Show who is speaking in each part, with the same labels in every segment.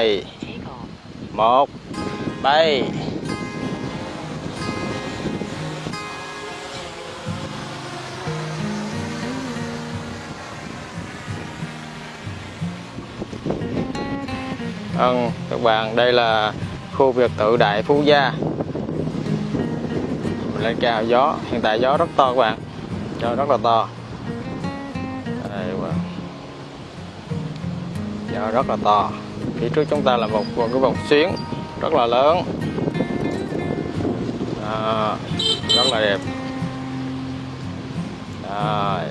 Speaker 1: hai một bay. Vâng, các bạn, đây là khu biệt thự Đại Phú Gia. Mình lên cao gió, hiện tại gió rất to các bạn. Gió rất là to. Đây các bạn. Gió rất là to. Phía trước chúng ta là một một cái vòng xuyến rất là lớn. À, Rất là đẹp. À,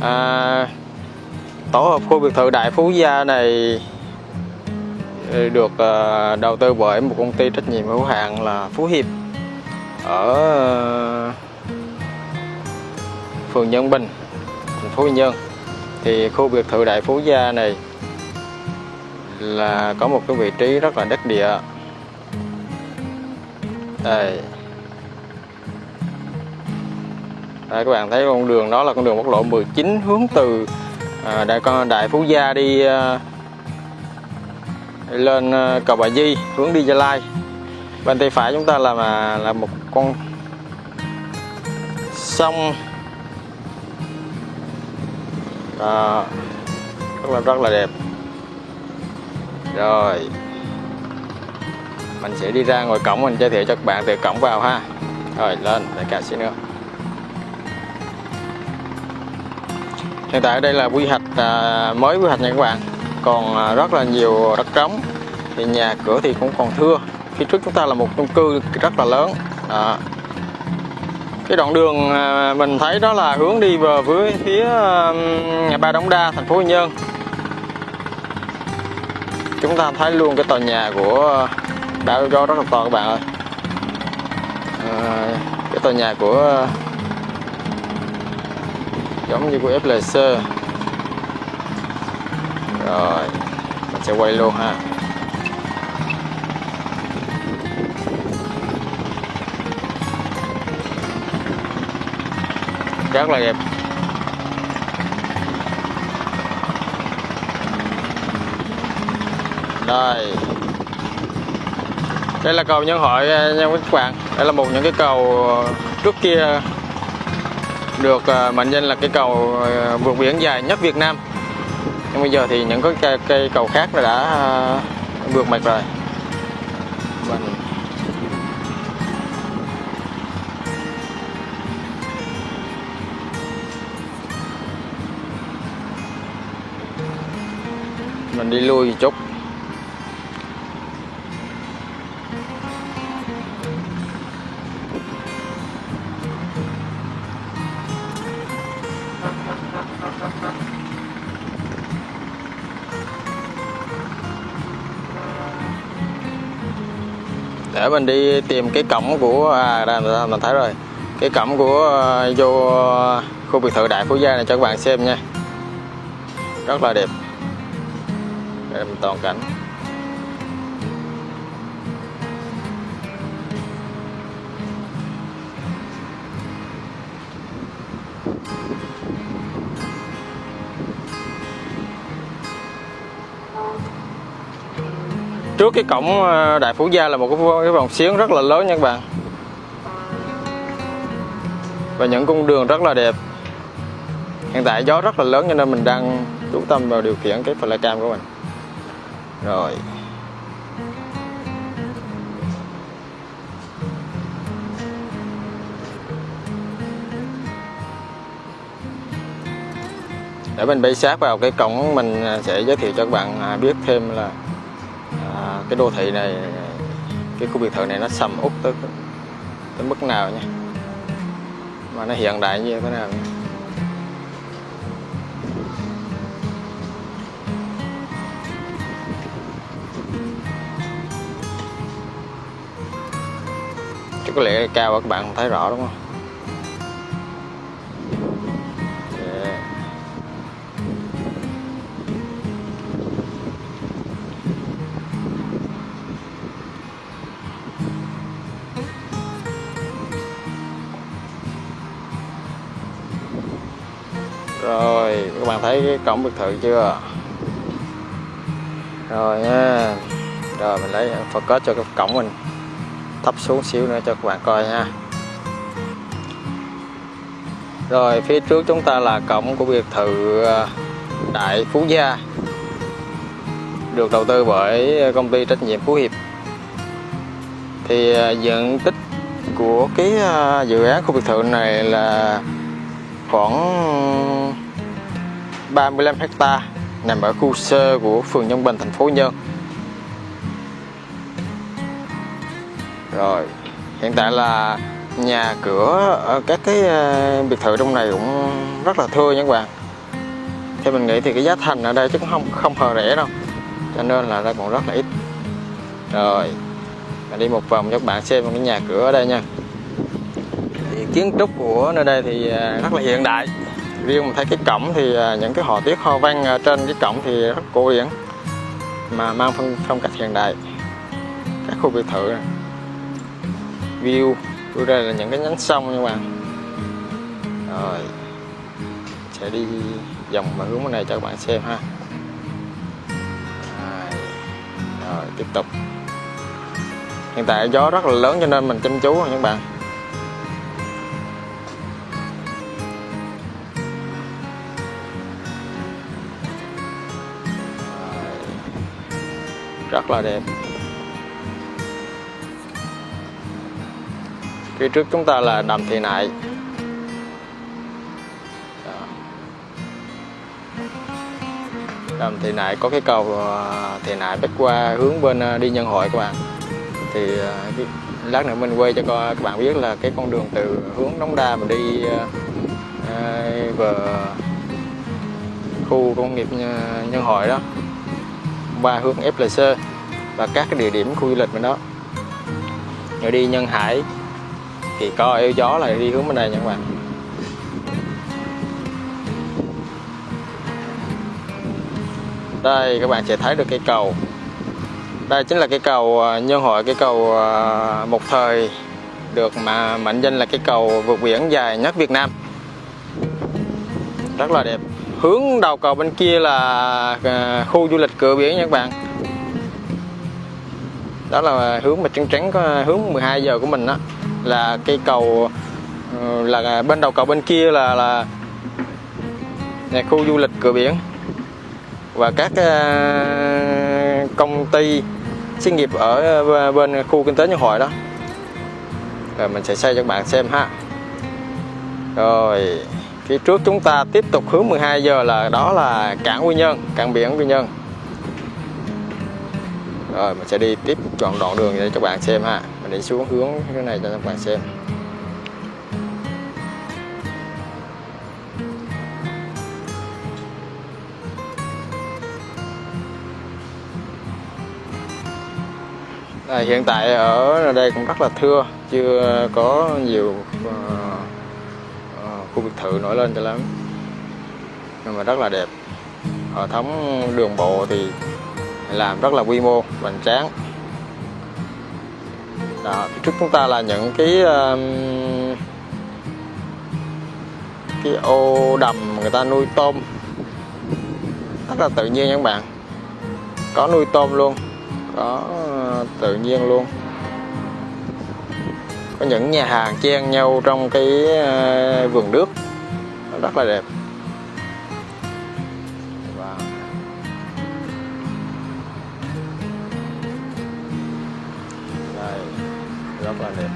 Speaker 1: à, tổ hợp khu biệt thự Đại Phú Gia này ừ, được ờ, đầu tư bởi một công ty trách nhiệm hữu hạn là Phú Hiệp. Ở phường Nhân Bình, thành phố Quy Nhơn. Thì khu biệt thự Đại Phú Gia này là có một cái vị trí rất là đắc địa. Đây. Đây các bạn thấy con đường đó là con đường quốc lộ 19 hướng từ à, đại con đại phú gia đi à, lên à, cầu bà di hướng đi gia lai bên tay phải chúng ta là mà là một con sông đó. rất là rất là đẹp. Rồi. Mình sẽ đi ra ngoài cổng mình giới thiệu cho các bạn từ cổng vào ha. Rồi lên để cả xí nữa. Hiện tại đây là quy hoạch à, mới quy hoạch nha các bạn. Còn à, rất là nhiều đất trống. Thì nhà cửa thì cũng còn thưa. Phía trước chúng ta là một chung cư rất là lớn. Đó cái đoạn đường à, mình thấy đó là hướng đi về với phía nhà ba đống đa thành phố Quy Nhơn. Chúng ta thấy luôn cái tòa nhà của à, đảo do rất là to các bạn ơi. À, cái tòa nhà của à, giống như của FLC rồi mình sẽ quay luôn ha. Rất là đẹp. Đây. Đây là cầu nhân hội nha các bạn đây là một những cái cầu à, trước kia được à, mệnh danh là cái cầu à, vượt biển dài nhất Việt Nam. Nhưng bây giờ thì những cái cây, cây cầu khác đã vượt mặt rồi. Mình đi lui một chút. Để mình đi tìm cái cổng của à đây mình, mình thấy rồi. Cái cổng của à, vô khu biệt thự đại phú gia này cho các bạn xem nha. Rất là đẹp hình toàn cảnh. Trước cái cổng ờ, Đại Phú Gia là một cái vòng xuyến rất là lớn nha các bạn. Và những cung đường rất là đẹp. Hiện tại gió rất là lớn cho nên mình đang chú tâm vào điều khiển cái flycam của mình rồi để mình bay sát vào cái cổng mình à, sẽ giới thiệu cho các bạn à, biết thêm là à, cái đô thị này cái khu biệt thự này nó sầm út tới tới mức nào nha mà nó hiện đại như thế nào nha. Có lẽ cao các bạn không thấy rõ đúng không Yeah. Rồi, các bạn thấy cái cổng biệt thự chưa? rồi nha rồi mình lấy focus cho cái cổng mình thấp xuống xíu nữa cho các bạn coi nha rồi, phía trước chúng ta là cổng của biệt thự à, Đại Phú Gia. Được đầu tư bởi công ty trách nhiệm Phú Hiệp. Thì à, diện tích của cái à, dự án khu biệt thự này là khoảng 35 hecta nằm ở khu sơ của phường Nhân Bình, thành phố Nhân rồi hiện tại là nhà cửa ở các cái ờ, biệt thự trong này cũng rất là thưa nha các bạn. Theo mình nghĩ thì cái giá thành ở đây chứ cũng không không hề rẻ đâu cho nên là đây còn rất là ít. Rồi mình đi một vòng cho các bạn xem cái nhà cửa ở đây nha. Thì kiến trúc của nơi đây thì ờ, rất là hiện đại. Riêng mình thấy cái cổng thì ờ, những cái họa tiết hoa văn trên cái cổng thì rất cổ điển mà mang phong, phong cách hiện đại. Các khu biệt thự này view. Đưa ra là những cái nhánh sông nha các bạn. Rồi. Sẽ đi vòng mà hướng bên này cho các bạn xem ha. Rồi, rồi tiếp tục. Hiện tại gió rất là lớn cho nên mình chăm chú nha các bạn. Rất là đẹp. Phía trước chúng ta là đầm thị nại. Đầm thị nại có cái cầu à, thị nại bắc qua hướng bên à, đi nhân hội các bạn. Thì à, lát nữa mình quay cho các bạn biết là cái con đường từ hướng đống đa mà đi về khu công nghiệp nhân hội đó qua hướng FLC và các cái địa điểm khu du lịch bên đó. Rồi đi nhân hải thì co eo gió là đi hướng bên đây nha các bạn. Đây, các bạn sẽ thấy được cây cầu. Đây chính là cây cầu à, nhân hội, cây cầu à, một thời được mà mệnh danh là cây cầu vượt biển dài nhất Việt Nam. Rất là đẹp. Hướng đầu cầu bên kia là à, khu du lịch cửa biển nha các bạn. Đó là hướng mà trắng trắng có hướng 12 giờ của mình đó là cây cầu ừ, là bên đầu cầu bên kia là là nhà khu du lịch cửa biển. Và các ờ, công ty xí nghiệp ở ờ, bên khu kinh tế nhân hội đó. Rồi mình sẽ xây cho các bạn xem ha. Rồi, phía trước chúng ta tiếp tục hướng 12 giờ là đó là cảng Quy Nhơn, cảng biển Quy Nhơn. Rồi, mình sẽ đi tiếp chọn đoạn đường để cho các bạn xem ha mình đi xuống hướng cái này cho các bạn xem. À, hiện tại ở đây cũng rất là thưa chưa có nhiều uh, uh, khu biệt thự nổi lên cho lắm. Nhưng mà rất là đẹp. Hệ thống đường bộ thì làm rất là quy mô hoành tráng đó, phía trước chúng ta là những cái um, cái ô đầm người ta nuôi tôm. Rất là tự nhiên các bạn. Có nuôi tôm luôn. Có uh, tự nhiên luôn. Có những nhà hàng chen nhau trong cái uh, vườn nước. Rất là đẹp. Rất là đẹp.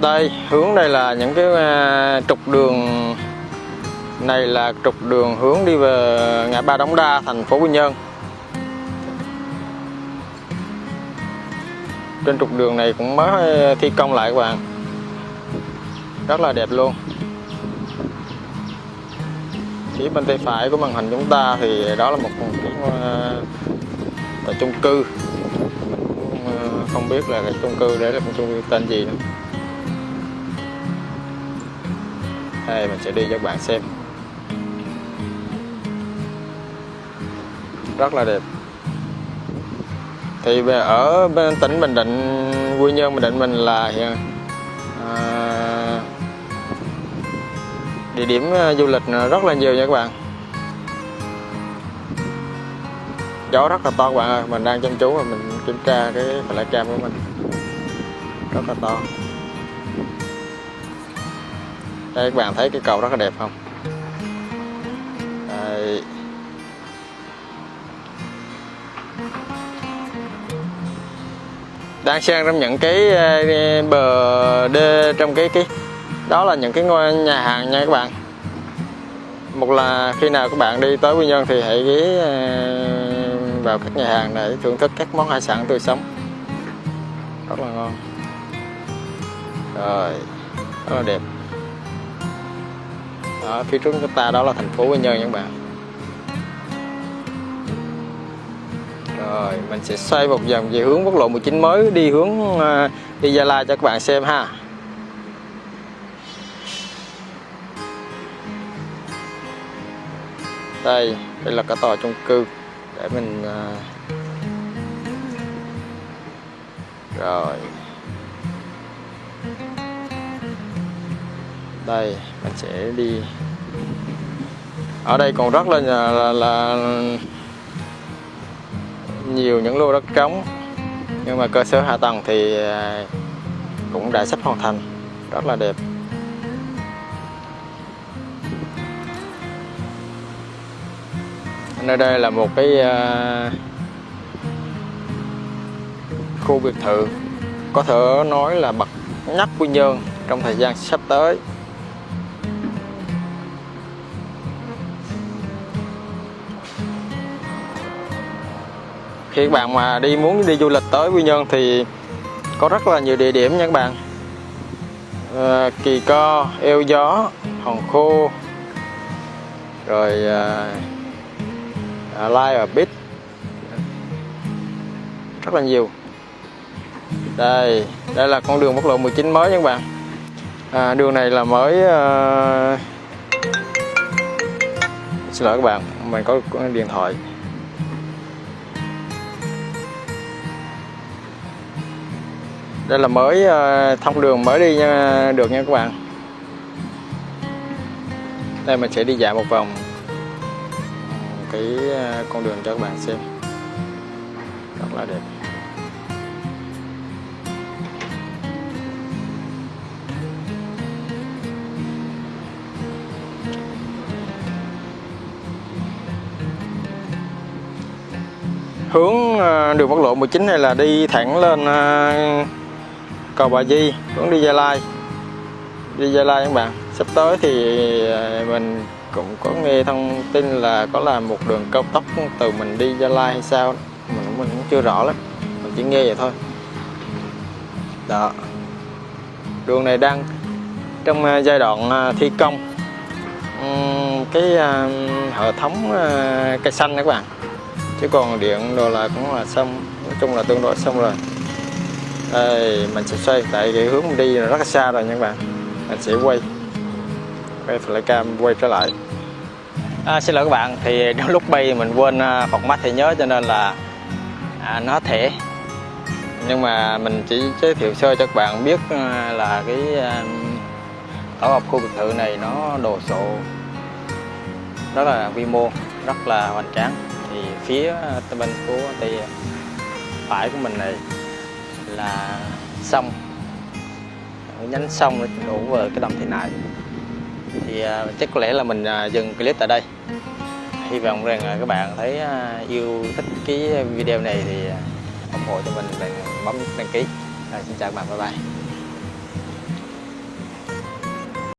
Speaker 1: Đây, hướng đây là những cái à, trục đường này là trục đường hướng đi về ngã ba Đống Đa, thành phố Quy Nhơn. Trên trục đường này cũng mới thi công lại các bạn. Rất là đẹp luôn phía bên tay phải của màn hình chúng ta thì đó là một cái uh, ờ, chung cư. Uh, không biết là cái chung cư đấy là một chung cư tên gì nữa. Đây mình sẽ đi cho các bạn xem. Rất là đẹp. Thì ở bên tỉnh Bình Định Quy Nhơn Bình Định mình là địa điểm ờ, du lịch ờ, rất là nhiều nha các bạn. Gió rất là to các bạn ơi, mình đang chăm chú và mình kiểm tra cái flycam của mình. Rất là to. Đây, các bạn thấy cái cầu rất là đẹp không? Đây. đang sang trong những cái ờ, bờ đê trong cái cái đó là những cái ngôi nhà hàng nha các bạn. Một là khi nào các bạn đi tới Quy Nhơn thì hãy ghé ờ, vào các nhà hàng để thưởng thức các món hải sản tươi sống. Rất là ngon. Rồi rất là đẹp. Đó, phía trước chúng ta đó là thành phố Quy Nhơn nha các bạn. Rồi mình sẽ xoay một vòng về hướng quốc lộ 19 mới đi hướng ờ, đi Gia Lai cho các bạn xem ha. Đây đây là cả tòa chung cư. Để mình à, rồi. Đây mình sẽ đi. Ở đây còn rất là là, là nhiều những lô đất trống. Nhưng mà cơ sở hạ tầng thì à, cũng đã sắp hoàn thành. Rất là đẹp. Nơi đây là một cái uh, khu biệt thự. Có thể nói là bậc nhất Quy Nhơn trong thời gian sắp tới. Khi các bạn mà đi muốn đi du lịch tới Quy Nhơn thì có rất là nhiều địa điểm nha các bạn. À, Kỳ Co, Eo Gió, Hòn Khô rồi à, À, like Lai bit rất là nhiều. Đây đây là con đường quốc lộ 19 mới nha các bạn. À, đường này là mới uh... xin lỗi các bạn mình có điện thoại. Đây là mới uh, thông đường mới đi nha, được nha các bạn. Đây mình sẽ đi dạo một vòng cái ờ, con đường cho các bạn xem. Rất là đẹp. Hướng ờ, đường quốc lộ 19 này là đi thẳng lên ờ, cầu Bà Di, hướng đi Gia Lai. Đi Gia Lai các bạn. Sắp tới thì mình cũng có nghe thông tin là có làm một đường cao tốc từ mình đi Gia Lai hay sao, mình mình cũng chưa rõ lắm. Mình chỉ nghe vậy thôi. Đó. Đường này đang trong à, giai đoạn à, thi công. Cái à, hệ thống cây xanh các bạn. Chứ còn điện đồ là cũng là xong, nói chung là tương đối xong rồi. Đây, mình sẽ xoay tại cái hướng mình đi rất là xa rồi nha các bạn. Mình sẽ quay quay flycam quay trở lại. À, xin lỗi các bạn thì trong lúc bay mình quên à, phòng mắt thì nhớ cho nên là à, nó thẻ. Nhưng mà mình chỉ giới thiệu sơ cho các bạn biết à, là cái à, tổ hợp khu biệt thự này nó đồ sộ rất là quy mô rất là hoành tráng. Thì phía bên của tây phải của mình này là sông. Nhánh sông đổ về cái đầm thị nại thì à, chắc có lẽ là mình à, dừng clip tại đây. Hy vọng rằng à, các bạn thấy yêu thích cái video này thì ủng hộ cho mình bằng bấm đăng ký. Rồi, xin chào các bạn bye bye.